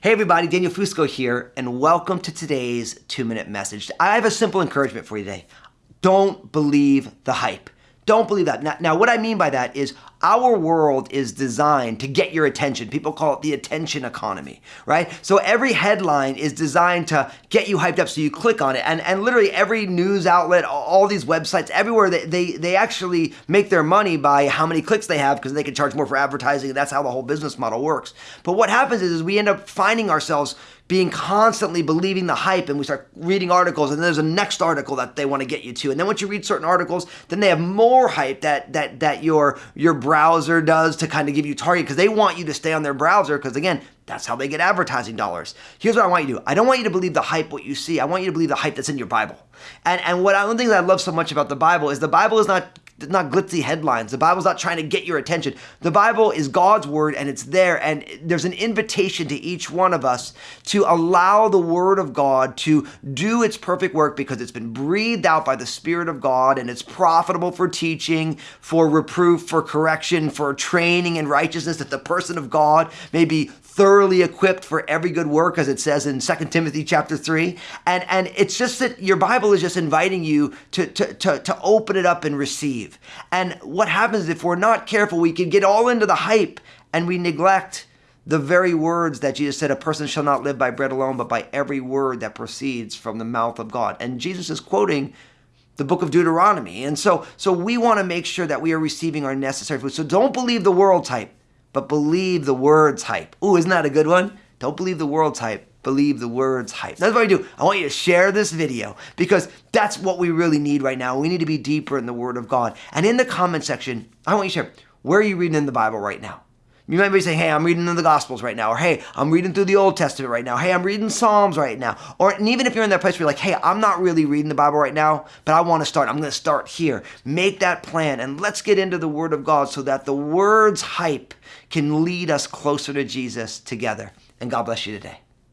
Hey everybody, Daniel Fusco here, and welcome to today's two minute message. I have a simple encouragement for you today. Don't believe the hype. Don't believe that. Now, now, what I mean by that is our world is designed to get your attention. People call it the attention economy, right? So every headline is designed to get you hyped up so you click on it. And, and literally every news outlet, all these websites, everywhere, they, they, they actually make their money by how many clicks they have because they can charge more for advertising. That's how the whole business model works. But what happens is, is we end up finding ourselves being constantly believing the hype and we start reading articles and there's a next article that they want to get you to and then once you read certain articles then they have more hype that that that your your browser does to kind of give you target because they want you to stay on their browser because again that's how they get advertising dollars. Here's what I want you to do. I don't want you to believe the hype what you see. I want you to believe the hype that's in your Bible. And and what I, one thing that I love so much about the Bible is the Bible is not not glitzy headlines. The Bible's not trying to get your attention. The Bible is God's word and it's there. And there's an invitation to each one of us to allow the word of God to do its perfect work because it's been breathed out by the Spirit of God and it's profitable for teaching, for reproof, for correction, for training in righteousness, that the person of God may be thoroughly equipped for every good work, as it says in 2 Timothy chapter 3. And, and it's just that your Bible is just inviting you to, to, to, to open it up and receive. And what happens if we're not careful, we can get all into the hype and we neglect the very words that Jesus said, a person shall not live by bread alone, but by every word that proceeds from the mouth of God. And Jesus is quoting the book of Deuteronomy. And so, so we want to make sure that we are receiving our necessary food. So don't believe the world type but believe the words hype. Ooh, isn't that a good one? Don't believe the world hype. Believe the words hype. That's what I do. I want you to share this video because that's what we really need right now. We need to be deeper in the Word of God. And in the comment section, I want you to share where are you reading in the Bible right now? You might be saying, hey, I'm reading in the Gospels right now, or hey, I'm reading through the Old Testament right now, hey, I'm reading Psalms right now. Or and even if you're in that place where you're like, hey, I'm not really reading the Bible right now, but I want to start, I'm going to start here. Make that plan and let's get into the Word of God so that the Word's hype can lead us closer to Jesus together. And God bless you today.